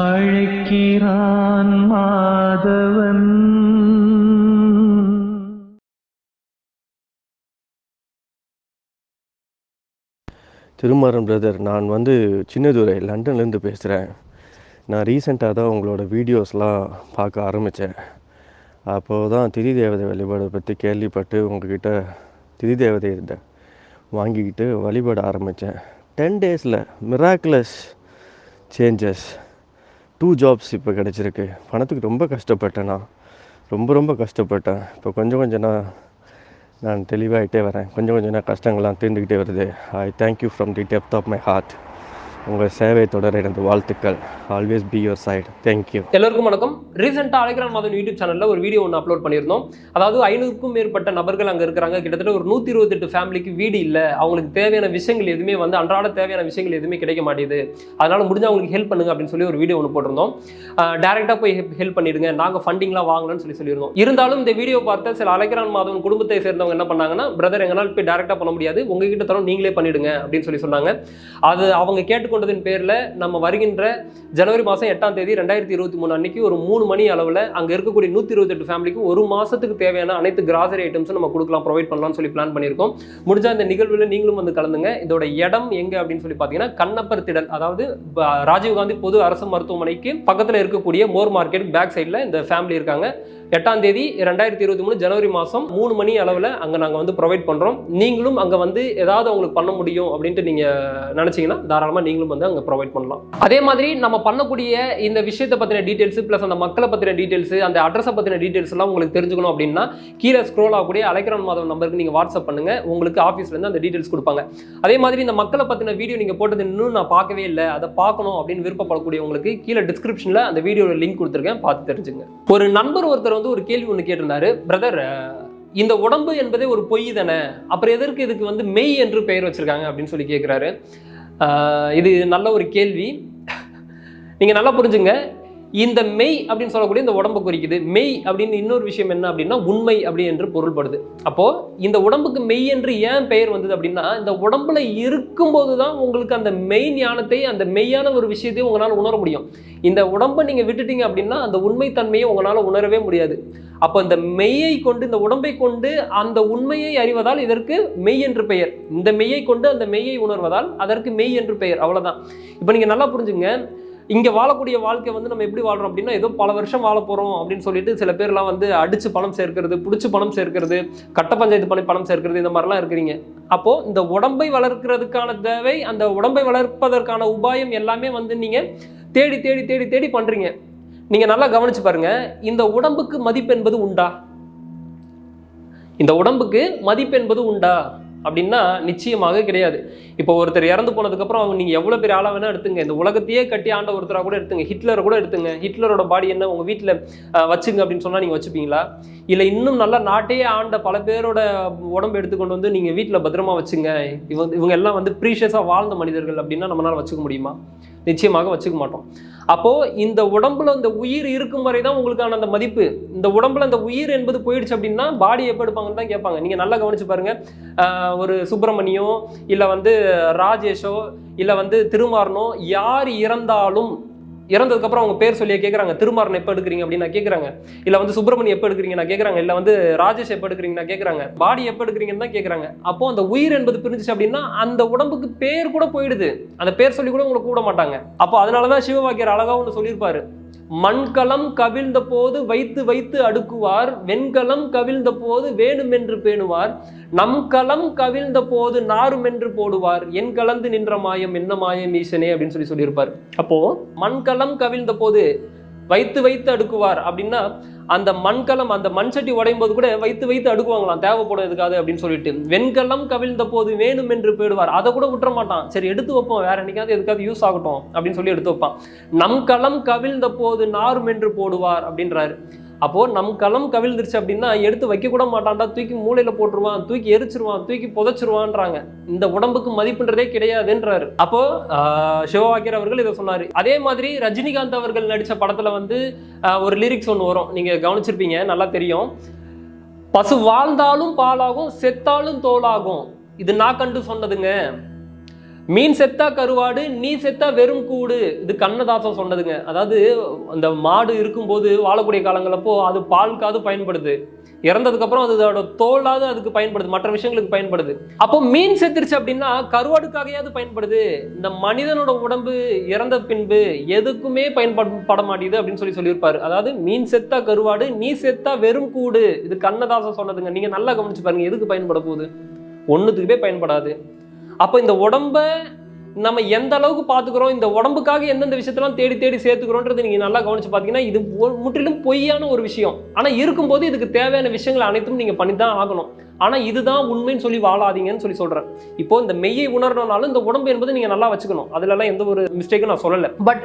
அழைக்கிறான் Madhavan. Thirumaran brother நான் வந்து சின்னதுரை லண்டன்லேருந்து பேசுகிறேன் நான் ரீசெண்டாக தான் உங்களோட வீடியோஸ்லாம் பார்க்க ஆரம்பித்தேன் அப்போது தான் திதி தேவதை வழிபாடை பற்றி கேள்விப்பட்டு உங்ககிட்ட திதி தேவதை இருந்த வாங்கிக்கிட்டு வழிபட ஆரம்பித்தேன் டென் டேஸில் மிராக்குலஸ் சேஞ்சஸ் டூ ஜாப்ஸ் இப்போ கிடச்சிருக்கு. பணத்துக்கு ரொம்ப கஷ்டப்பட்டேன் நான். ரொம்ப ரொம்ப கஷ்டப்பட்டேன். இப்போ கொஞ்சம் கொஞ்சம் நான் நான் தெளிவாகிட்டே வரேன். கொஞ்சம் கொஞ்சம் நான் கஷ்டங்கள்லாம் தீர்ந்துக்கிட்டே வருது. I thank you from the depth of my heart உங்கள் சேவை தொடர எனது வாழ்த்துக்கள். Always be your side thank you எல்லோருக்கும் வணக்கம். ரீசெண்டாக அழைக்கிறான் மாதம் யூடியூப் சேனலில் ஒரு வீடியோ ஒன்று அப்லோட் பண்ணியிருந்தோம். அதாவது ஐநூறுக்கும் மேற்பட்ட நபர்கள் அங்கே இருக்கிறாங்க. கிட்டத்தட்ட ஒரு நூற்றி இருபத்தெட்டு ஃபேமிலிக்கு வீடு இல்லை. அவங்களுக்கு தேவையான விஷயங்கள் எதுவுமே வந்து அன்றாட தேவையான விஷயங்கள் எதுவுமே கிடைக்க மாட்டேது அதனால் முடிஞ்ச அவங்களுக்கு ஹெல்ப் பண்ணுங்க அப்படின்னு சொல்லி ஒரு வீடியோ ஒன்று போட்டிருந்தோம். டேரெக்டாக போய் ஹெல்ப் பண்ணிடுங்க. நாங்கள் ஃபண்டிங்லாம் வாங்கலன்னு சொல்லி சொல்லியிருந்தோம். இருந்தாலும் இந்த வீடியோ பார்த்த சில அழைக்கிறான் மாதவன் குடும்பத்தை சேர்ந்தவங்க என்ன பண்ணாங்கன்னா பிரதர் எங்களால் போய் டேரெக்டாக பண்ண முடியாது. உங்ககிட்ட தரோம் நீங்களே பண்ணிடுங்க. அப்படின்னு சொல்லி சொன்னாங்க. அது அவங்க கேட்டு மேற்கொண்டதின் பேரில் நம்ம வருகின்ற ஜனவரி மாதம் எட்டாம் தேதி ரெண்டாயிரத்தி இருபத்தி மூணு அன்னைக்கு ஒரு மூணு மணி அளவில் அங்கே இருக்கக்கூடிய நூற்றி இருபத்தெட்டு ஃபேமிலிக்கு ஒரு மாதத்துக்கு தேவையான அனைத்து கிராசரி ஐட்டம்ஸும் நம்ம கொடுக்கலாம் ப்ரொவைட் பண்ணலாம்னு சொல்லி பிளான் பண்ணியிருக்கோம். முடிஞ்ச இந்த நிகழ்வில் நீங்களும் வந்து கலந்துங்க. இதோட இடம் எங்கே அப்படின்னு சொல்லி பார்த்தீங்கன்னா கண்ணப்பர் திடல் அதாவது ராஜீவ்காந்தி பொது அரசு மருத்துவமனைக்கு பக்கத்தில் இருக்கக்கூடிய மோர் மார்க்கெட் பேக் சைடில் இந்த ஃபேமிலி இருக்காங்க. எட்டாம் தேதி ரெண்டாயிரத்தி இருபத்தி மூணு ஜனவரி மாதம் மூணு மணி அளவில் அங்கே நாங்கள் வந்து ப்ரொவைட் பண்ணுறோம் நீங்களும் அங்கே வந்து ஏதாவது அவங்களுக்கு பண்ண முடியும் அப்படின்ட்டு நீங்கள் நினச்சிங்கன்னா தாராளமாக நீங்களும் வந்து அங்கே ப்ரொவைட் பண்ணலாம். அதே மாதிரி நம்ம பண்ணக்கூடிய இந்த விஷயத்தை பற்றின டீட்டெயில்ஸ் ப்ளஸ் அந்த மக்களை பற்றின டீட்டெயில்ஸ் அந்த அட்ரஸை பற்றின டீட்டெயில்ஸ் எல்லாம் உங்களுக்கு தெரிஞ்சுக்கணும் அப்படின்னா கீழே ஸ்க்ரோல் ஆகக்கூடிய அலைக்ரான் மாதவன் நம்பருக்கு நீங்கள் வாட்ஸ்அப் பண்ணுங்கள் உங்களுக்கு ஆஃபீஸ்லேருந்து அந்த டீட்டெயில்ஸ் கொடுப்பாங்க. அதே மாதிரி இந்த மக்களை பற்றின வீடியோ நீங்கள் போட்டது இன்னும் நான் பார்க்கவே இல்லை. அதை பார்க்கணும் அப்படின்னு விருப்பப்படக்கூடியவங்களுக்கு கீழே டிஸ்கிரிப்ஷனில் அந்த வீடியோவில் லிங்க் கொடுத்துருக்கேன். பார்த்து தெரிஞ்சுங்க. ஒரு நண்பர் ஒருத்தர் வந்து ஒரு கேள்வி ஒன்று கேட்டிருந்தாரு. பிரதர் இந்த உடம்பு என்பதே ஒரு பொய் தானே? அப்புறம் எதற்கு இதுக்கு வந்து மெய் என்று பெயர் வச்சிருக்காங்க? அப்படின்னு சொல்லி கேட்குறாரு இது நல்ல ஒரு கேள்வி. நீங்கள் நல்லா புரிஞ்சுங்க. இந்த மெய் அப்படின்னு சொல்லக்கூடிய இந்த உடம்பு குறிக்குது. மெய் அப்படின்னு இன்னொரு விஷயம் என்ன அப்படின்னா உண்மை அப்படி என்று பொருள்படுது. அப்போ இந்த உடம்புக்கு மெய் என்று ஏன் பெயர் வந்தது அப்படின்னா இந்த உடம்புல இருக்கும்போது தான் உங்களுக்கு அந்த மெய் ஞானத்தை அந்த மெய்யான ஒரு விஷயத்தையும் உங்களால் உணர முடியும். இந்த உடம்பை நீங்கள் விட்டுட்டீங்க அப்படின்னா அந்த உண்மைத்தன்மையை உங்களால் உணரவே முடியாது. அப்போ இந்த மெய்யை கொண்டு இந்த உடம்பை கொண்டு அந்த உண்மையை அறிவதால் இதற்கு மெய் என்று பெயர். இந்த மெய்யை கொண்டு அந்த மெய்யை உணர்வதால் அதற்கு மெய் என்று பெயர். அவ்வளவுதான். இப்போ நீங்கள் நல்லா புரிஞ்சுங்க. இங்கே வாழக்கூடிய வாழ்க்கை வந்து நம்ம எப்படி வாழ்றோம் அப்படின்னா ஏதோ பல வருஷம் வாழ போகிறோம் அப்படின்னு சொல்லிட்டு சில பேர்லாம் வந்து அடிச்சு பணம் சேர்க்கிறது பிடிச்சி பணம் சேர்க்கிறது கட்ட பஞ்சாயத்து பண்ணி பணம் சேர்க்கிறது இந்த மாதிரிலாம் இருக்கிறீங்க. அப்போ இந்த உடம்பை வளர்க்கிறதுக்கான தேவை அந்த உடம்பை வளர்ப்பதற்கான உபாயம் எல்லாமே வந்து நீங்கள் தேடி தேடி தேடி தேடி பண்ணுறீங்க நீங்கள் நல்லா கவனிச்சு பாருங்க இந்த உடம்புக்கு மதிப்பு என்பது உண்டா? இந்த உடம்புக்கு மதிப்பு என்பது உண்டா? அப்படின்னா நிச்சயமாக கிடையாது. இப்போ ஒருத்தர் இறந்து போனதுக்கப்புறம் அவங்க நீங்கள் எவ்வளோ பெரிய ஆளாக வேணால் எடுத்துங்க. இந்த உலகத்தையே கட்டி ஆண்ட ஒருத்தராக கூட எடுத்துங்க. ஹிட்லரை கூட எடுத்துங்க. ஹிட்லரோட பாடி என்ன உங்கள் வீட்டில் வச்சுங்க அப்படின்னு சொன்னால் நீங்கள் வச்சுப்பீங்களா? இல்லை இன்னும் நல்லா நாட்டையே ஆண்ட பல பேரோட உடம்பு எடுத்துக்கொண்டு வந்து நீங்கள் வீட்டில் பத்திரமா வச்சுங்க. இவங்க இவங்க எல்லாம் வந்து ப்ரீஷியஸாக வாழ்ந்த மனிதர்கள் அப்படின்னா நம்மளால் வச்சுக்க முடியுமா? நிச்சயமாக வச்சுக்க மாட்டோம். அப்போ இந்த உடம்புல இந்த உயிர் இருக்கும் வரை தான் உங்களுக்கான அந்த மதிப்பு. இந்த உடம்புல அந்த உயிர் என்பது போயிடுச்சு அப்படின்னா பாடி எப்போ எடுப்பாங்கன்னு தான் கேட்பாங்க. நீங்க நல்லா கவனிச்சு பாருங்க. ஒரு சுப்பிரமணியோ இல்லை வந்து ராஜேஷோ இல்லை வந்து திருமாறனோ யார் இறந்தாலும் இறந்ததுக்கப்புறம் அவங்க பேர் சொல்லியே கேட்குறாங்க திருமாறன் எப்போ எடுக்கிறீங்க அப்படின்னு நான் கேட்குறாங்க இல்லை வந்து சுப்பிரமணியம் எப்போ எடுக்கிறீங்க நான் கேட்குறாங்க இல்லை வந்து ராஜேஷ் எப்போ எடுக்கிறீங்க நான் கேட்குறாங்க பாடி எப்போ எடுக்கிறீங்கன்னு தான் கேட்குறாங்க அப்போ அந்த உயிர் என்பது பிரிஞ்சிச்சு அப்படின்னா அந்த உடம்புக்கு பேர் கூட போயிடுது. அந்த பேர் சொல்லி கூட உங்களுக்கு கூட மாட்டாங்க. அப்போ அதனால தான் சிவவாக்கியர் அழகாக ஒன்று சொல்லியிருப்பாரு. மண்கலம் கவிழ்ந்த போது வைத்து வைத்து அடுக்குவார் வெண்கலம் கவிழ்ந்த போது வேணுமென்று பேணுவார் நம் களம் கவிழ்ந்த போது நாருமென்று போடுவார். என் கலந்து நின்ற மாயம் என்ன மாயம் ஈசனே அப்படின்னு சொல்லி சொல்லியிருப்பார். அப்போ மண்கலம் கவிழ்ந்த போது வைத்து வைத்து அடுக்குவார் அப்படின்னா அந்த மண்கலம் அந்த மண் சட்டி உடையும் போது கூட வைத்து வைத்து அடுக்குவாங்களாம். தேவைப்படும் எதுக்காது அப்படின்னு சொல்லிட்டு. வெண்கலம் கவிழ்ந்த போது வேணும் என்று போயிடுவார் அதை கூட விட்டுற மாட்டான். சரி எடுத்து வைப்போம். வேற என்னைக்காவது எதுக்காவது யூஸ் ஆகட்டும் அப்படின்னு சொல்லி எடுத்து வைப்பான். நம் களம் கவிழ்ந்த போது நாரும் என்று போடுவார் அப்படின்றாரு. அப்போது நம் களம் கவிழ்ந்துருச்சு அப்படின்னா எடுத்து வைக்கக்கூட மாட்டான்டா தூக்கி மூளையில் போட்டுருவான் தூக்கி எரிச்சிருவான் தூக்கி புதைச்சிருவான்றாங்க. இந்த உடம்புக்கு மதிப்புன்றதே கிடையாதுன்றாரு. அப்போது சிவவாக்கியர் அவர்கள் இதை சொன்னார். அதே மாதிரி ரஜினிகாந்த் அவர்கள் நடித்த படத்தில் வந்து ஒரு லிரிக்ஸ் ஒன்று வரும். நீங்கள் கவனிச்சிருப்பீங்க நல்லா தெரியும். பசு வாழ்ந்தாலும் பாலாகும் செத்தாலும் தோலாகும். இது நான் கண்டு சொன்னதுங்க. மீன் செத்தா கருவாடு நீ செத்தா வெறும் கூடு. இது கண்ணதாசன் சொன்னதுங்க. அதாவது அந்த மாடு இருக்கும்போது வாழக்கூடிய காலங்களப்போ அது பால்காவது பயன்படுது. இறந்ததுக்கப்புறம் அது அதோட தோலாவது அதுக்கு பயன்படுது. மற்ற விஷயங்களுக்கு பயன்படுது. அப்போ மீன் செத்துருச்சு அப்படின்னா கருவாடுக்காகையாவது பயன்படுது. இந்த மனிதனோட உடம்பு இறந்த பின்பு எதுக்குமே பயன்பட மாட்டேங்குது அப்படின்னு சொல்லி சொல்லியிருப்பாரு. அதாவது மீன் செத்தா கருவாடு நீ செத்தா வெறும் கூடு. இது கண்ணதாசன் சொன்னதுங்க. நீங்க நல்லா கவனிச்சு பாருங்க எதுக்கு பயன்பட போகுது? ஒன்றுத்துக்குமே பயன்படாது. அப்போ இந்த உடம்ப நம்ம எந்த அளவுக்கு பார்த்துக்கிறோம் இந்த உடம்புக்காக எந்தெந்த விஷயத்தெல்லாம் தேடி தேடி சேர்த்துக்கிறோன்றது நீங்கள் நல்லா கவனிச்சு பார்த்தீங்கன்னா இது முற்றிலும் பொய்யான ஒரு விஷயம். ஆனால் இருக்கும்போது இதுக்கு தேவையான விஷயங்கள் அனைத்தும் நீங்கள் பண்ணி தான் ஆகணும். ஆனால் இதுதான் உண்மைன்னு சொல்லி வாழாதீங்கன்னு சொல்லி சொல்கிறேன் இப்போ இந்த மெய்யை உணரணும்னாலும் இந்த உடம்பு என்பது நீங்கள் நல்லா வச்சுக்கணும். அதுலலாம் எந்த ஒரு மிஸ்டேக்கும் நான் சொல்லலை. பட்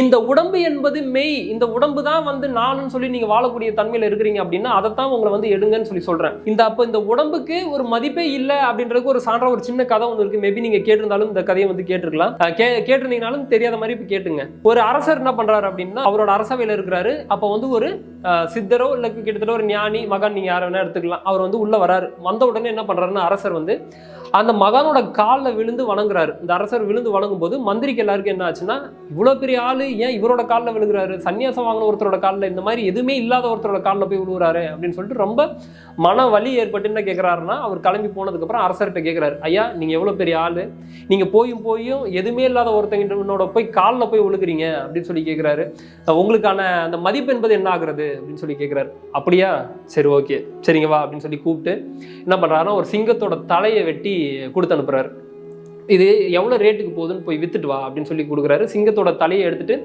இந்த உடம்பு என்பது மெய் இந்த உடம்பு தான் வந்து நானுன்னு சொல்லி நீங்கள் வாழக்கூடிய தன்மையில் இருக்கிறீங்க அப்படின்னா அதைத்தான் உங்களை வந்து எடுங்கன்னு சொல்லி சொல்கிறேன் இந்த அப்போ இந்த உடம்புக்கு ஒரு மதிப்பே இல்லை அப்படின்றதுக்கு ஒரு சான்றா ஒரு சின்ன கதை ஒன்று இருக்குது மேபி நீங்கள் கேட்டிருந்தாலும் இந்த கதையை வந்து கேட்டிருக்கலாம். கே கேட்டிருந்தீங்கனாலும் தெரியாத மாதிரி இப்போ கேட்டுங்க. ஒரு அரசர் என்ன பண்ணுறாரு அப்படின்னா அவரோட அரசவையில் இருக்கிறாரு. அப்போ வந்து ஒரு சித்தரோ இல்லை கிட்டத்தட்ட ஒரு ஞானி மகான் நீங்கள் யாரை வேணா எடுத்துக்கலாம். அவர் வந்து உள்ளே வராரு. வந்த உடனே என்ன பண்ணுறாருன்னா அரசர் வந்து அந்த மகானோட காலில் விழுந்து வணங்குறாரு. இந்த அரசர் விழுந்து வணங்கும் போது மந்திரிக்கு எல்லாருக்கும் என்ன ஆச்சுன்னா இவ்வளோ பெரிய ஆளு ஏன் இவரோட காலில் விழுகிறாரு? சன்னியாசம் வாங்கின ஒருத்தரோட காலில் இந்த மாதிரி எதுவுமே இல்லாத ஒருத்தரோட காலில் போய் விழுகிறாரு அப்படின்னு சொல்லிட்டு ரொம்ப மன வலி ஏற்பட்டு என்ன கேட்குறாருன்னா அவர் கிளம்பி போனதுக்கப்புறம் அரசர்கிட்ட கேட்குறாரு ஐயா நீங்கள் எவ்வளோ பெரிய ஆளு? நீங்கள் போயும் போயும் எதுவுமே இல்லாத ஒருத்தங்கிட்ட போய் காலில் போய் விழுகிறீங்க? அப்படின்னு சொல்லி கேட்குறாரு உங்களுக்கான அந்த மதிப்பு என்பது என்ன ஆகுறது? அப்படின்னு சொல்லி கேட்குறாரு அப்படியா? சரி ஓகே. சரிங்க வா. அப்படின்னு சொல்லி கூப்பிட்டு என்ன பண்ணுறாருன்னா ஒரு சிங்கத்தோட தலையை வெட்டி கொடுத்து அனுப்புறாரு. இது எவ்வளோ ரேட்டுக்கு போகுதுன்னு போய் வித்துட்டு வா அப்படின்னு சொல்லி கொடுக்குறாரு. சிங்கத்தோட தலையை எடுத்துட்டு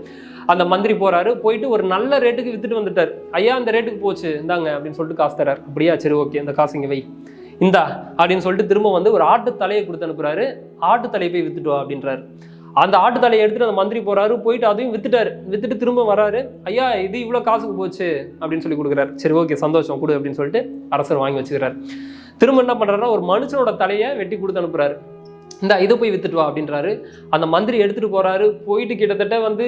அந்த மந்திரி போறாரு. போயிட்டு ஒரு நல்ல ரேட்டுக்கு வித்துட்டு வந்துட்டார். ஐயா அந்த ரேட்டுக்கு போச்சு. இந்தாங்க அப்படின்னு சொல்லிட்டு காசு தரார். அப்படியா? சரி ஓகே. அந்த காசு இங்கே வை. இந்தா அப்படின்னு சொல்லிட்டு திரும்ப வந்து ஒரு ஆட்டு தலையை கொடுத்து அனுப்புறாரு. ஆட்டு தலையை போய் வித்துட்டு வா அப்படின்றாரு. அந்த ஆட்டு தலையை எடுத்துட்டு அந்த மந்திரி போறாரு போயிட்டு அதையும் வித்துட்டாரு. வித்துட்டு திரும்ப வராரு. ஐயா இது இவ்வளோ காசுக்கு போச்சு அப்படின்னு சொல்லி கொடுக்குறாரு. சரி ஓகே சந்தோஷம் கொடு அப்படின்னு சொல்லிட்டு அரசர் வாங்கி வச்சுக்கிறாரு. திரும்ப என்ன பண்றாருன்னா ஒரு மனுஷனோட தலையை வெட்டி கொடுத்து அனுப்புறாரு. இந்த இதை போய் வித்துட்டு வா அப்படின்றாரு. அந்த மந்திரி எடுத்துகிட்டு போகிறாரு போயிட்டு கிட்டத்தட்ட வந்து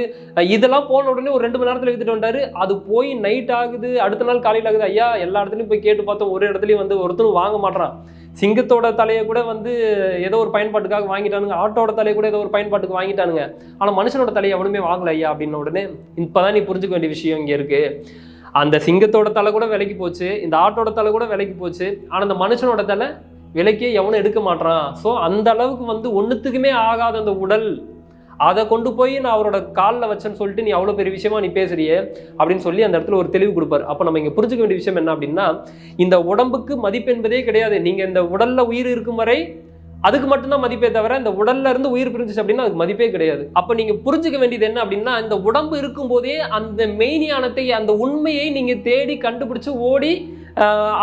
இதெல்லாம் போன உடனே ஒரு ரெண்டு மணி நேரத்தில் வித்துட்டு வந்தாரு அது போய் நைட் ஆகுது. அடுத்த நாள் காலையில் ஆகுது. ஐயா எல்லா இடத்துலையும் போய் கேட்டு பார்த்தோம். ஒரு இடத்துலையும் வந்து ஒருத்தரும் வாங்க மாட்றான். சிங்கத்தோட தலையை கூட வந்து ஏதோ ஒரு பயன்பாட்டுக்காக வாங்கிட்டானுங்க. ஆட்டோட தலையை கூட ஏதோ ஒரு பயன்பாட்டுக்கு வாங்கிட்டானுங்க. ஆனால் மனுஷனோட தலையை எவனுமே வாங்கலை ஐயா அப்படின்ன உடனே இப்போதான் நீ புரிஞ்சுக்க வேண்டிய விஷயம் இங்கே இருக்குது அந்த சிங்கத்தோட தலை கூட விலைக்கு போச்சு. இந்த ஆட்டோட தலை கூட விலைக்கு போச்சு. ஆனால் அந்த மனுஷனோட தலை விலைக்கே எவனும் எடுக்க மாட்றான். ஸோ அந்த அளவுக்கு வந்து ஒன்றுத்துக்குமே ஆகாத அந்த உடல் அதை கொண்டு போய் நான் அவரோட காலில் வச்சேன்னு சொல்லிட்டு நீ அவ்வளோ பெரிய விஷயமா நீ பேசுறியே அப்படின்னு சொல்லி அந்த இடத்துல ஒரு தெளிவு கொடுப்பாரு. அப்போ நம்ம இங்கே புரிஞ்சுக்க வேண்டிய விஷயம் என்ன அப்படின்னா இந்த உடம்புக்கு மதிப்பு என்பதே கிடையாது. நீங்கள் இந்த உடலில் உயிர் இருக்கும் வரை அதுக்கு மட்டும்தான் மதிப்பே தவிர இந்த உடல்ல இருந்து உயிர் பிரிஞ்சுச்சு அப்படின்னா அதுக்கு மதிப்பே கிடையாது. அப்போ நீங்கள் புரிஞ்சுக்க வேண்டியது என்ன அப்படின்னா இந்த உடம்பு இருக்கும்போதே அந்த மெய்ஞானத்தை அந்த உண்மையை நீங்கள் தேடி கண்டுபிடிச்சு ஓடி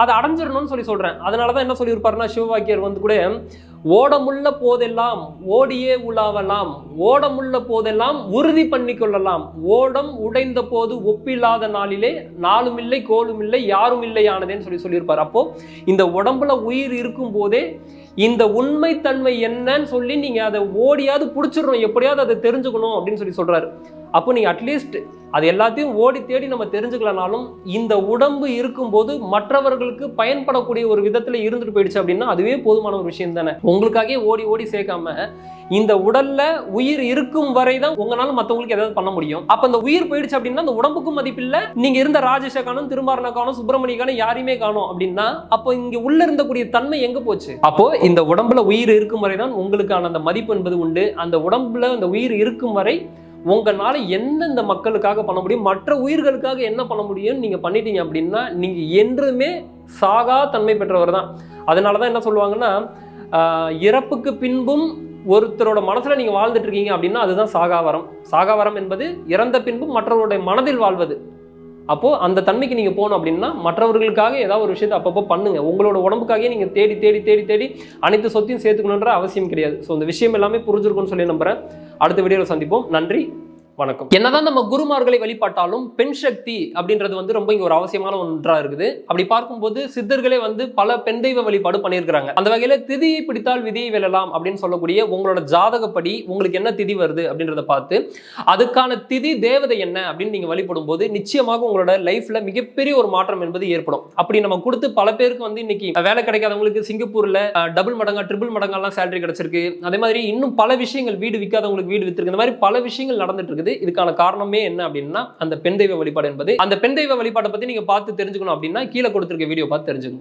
அதை அடைஞ்சிடணும்னு சொல்லி சொல்கிறேன் அதனால தான் என்ன சொல்லியிருப்பாருன்னா சிவவாக்கியர் வந்து கூட ஓடமுள்ள போதெல்லாம் ஓடியே உலாவலாம். ஓடமுள்ள போதெல்லாம் உறுதி பண்ணி கொள்ளலாம் ஓடம் உடைந்த போது ஒப்பில்லாத நாளிலே நாளும் இல்லை கோலும் இல்லை யாரும் இல்லை ஆனதேன்னு சொல்லி சொல்லியிருப்பார். அப்போ இந்த உடம்புல உயிர் இருக்கும் போதே இந்த உண்மைத்தன்மை என்னன்னு சொல்லி நீங்கள் அதை ஓடியாவது பிடிச்சிடணும். எப்படியாவது அதை தெரிஞ்சுக்கணும் அப்படின்னு சொல்லி சொல்கிறாரு அப்போ நீங்கள் அட்லீஸ்ட் அது எல்லாத்தையும் ஓடி தேடி நம்ம தெரிஞ்சுக்கலனாலும் இந்த உடம்பு இருக்கும்போது மற்றவர்களுக்கு பயன்படக்கூடிய ஒரு விதத்தில் இருந்துட்டு போயிடுச்சு அப்படின்னா அதுவே போதுமான ஒரு விஷயம் தானே. உங்களுக்காகவே ஓடி ஓடி சேர்க்காம இந்த உடல்ல உயிர் இருக்கும் வரை தான் உங்களால மற்றவங்களுக்கு ஏதாவது பண்ண முடியும். அப்ப அந்த உயிர் போயிடுச்சு அப்படின்னா அந்த உடம்புக்கும் மதிப்பில்லை நீங்க இருந்த ராஜேஷை காணும் திருமாரனை காணும் சுப்பிரமணிய காணும் யாரையுமே காணும் அப்படின்னா அப்போ இங்க உள்ள இருந்தக்கூடிய தன்மை எங்க போச்சு? அப்போ இந்த உடம்புல உயிர் இருக்கும் வரை தான் உங்களுக்கான அந்த மதிப்பு என்பது உண்டு. அந்த உடம்புல அந்த உயிர் இருக்கும் வரை உங்களால் எந்தெந்த மக்களுக்காக பண்ண முடியும்? மற்ற உயிர்களுக்காக என்ன பண்ண முடியும்னு நீங்கள் பண்ணிட்டீங்க அப்படின்னா நீங்கள் என்றுமே சாகா தன்மை பெற்றவர் தான். அதனால தான் என்ன சொல்லுவாங்கன்னா இறப்புக்கு பின்பும் ஒருத்தரோட மனசில் நீங்கள் வாழ்ந்துட்டு இருக்கீங்க அப்படின்னா அதுதான் சாகாவரம் சாகாவரம் என்பது இறந்த பின்பும் மற்றவருடைய மனதில் வாழ்வது. அப்போது அந்த தன்மைக்கு நீங்கள் போகணும் அப்படின்னா மற்றவர்களுக்காக ஏதாவது ஒரு விஷயத்தை அப்பப்போ பண்ணுங்கள் உங்களோட உடம்புக்காகவே நீங்கள் தேடி தேடி தேடி தேடி அனைத்து சொத்தையும் சேர்த்துக்கணுன்ற அவசியம் கிடையாது. ஸோ இந்த விஷயம் எல்லாமே புரிஞ்சிருக்கும்னு சொல்லி நம்புறேன். அடுத்த வீடியோவில் சந்திப்போம். நன்றி. வணக்கம். என்னதான் நம்ம குருமார்களை வழிபாட்டாலும் பெண் சக்தி அப்படின்றது வந்து ரொம்ப இங்க ஒரு அவசியமான ஒன்றா இருக்குது. அப்படி பார்க்கும்போது சித்தர்களே வந்து பல பெண் தெய்வ வழிபாடு பண்ணியிருக்கிறாங்க. அந்த வகையில திதியை பிடித்தால் விதியை வெல்லலாம் அப்படின்னு சொல்லக்கூடிய உங்களோட ஜாதகப்படி உங்களுக்கு என்ன திதி வருது அப்படின்றத பார்த்து அதுக்கான திதி தேவதை என்ன அப்படின்னு நீங்க வழிபடும் போது நிச்சயமாக உங்களோட லைஃப்ல மிகப்பெரிய ஒரு மாற்றம் என்பது ஏற்படும். அப்படி நம்ம கொடுத்து பல பேருக்கு வந்து இன்னைக்கு வேலை கிடைக்காதவங்களுக்கு சிங்கப்பூர்ல டபுள் மடங்கா ட்ரிபிள் மடங்கெல்லாம் சேலரி கிடைச்சிருக்கு. அதே மாதிரி இன்னும் பல விஷயங்கள் வீடு விற்காதவங்களுக்கு வீடு வித்திருக்கு. இந்த மாதிரி பல விஷயங்கள் நடந்துட்டு இருக்கு இருக்குது. இதுக்கான காரணமே என்ன அப்படின்னா அந்த பெண் தெய்வ வழிபாடு என்பது. அந்த பெண் தெய்வ வழிபாட்டை பத்தி நீங்க பார்த்து தெரிஞ்சுக்கணும் அப்படின்னா கீழே கொடுத்திருக்க வீடியோ பார்த்து தெரிஞ்சுக்கோங்க.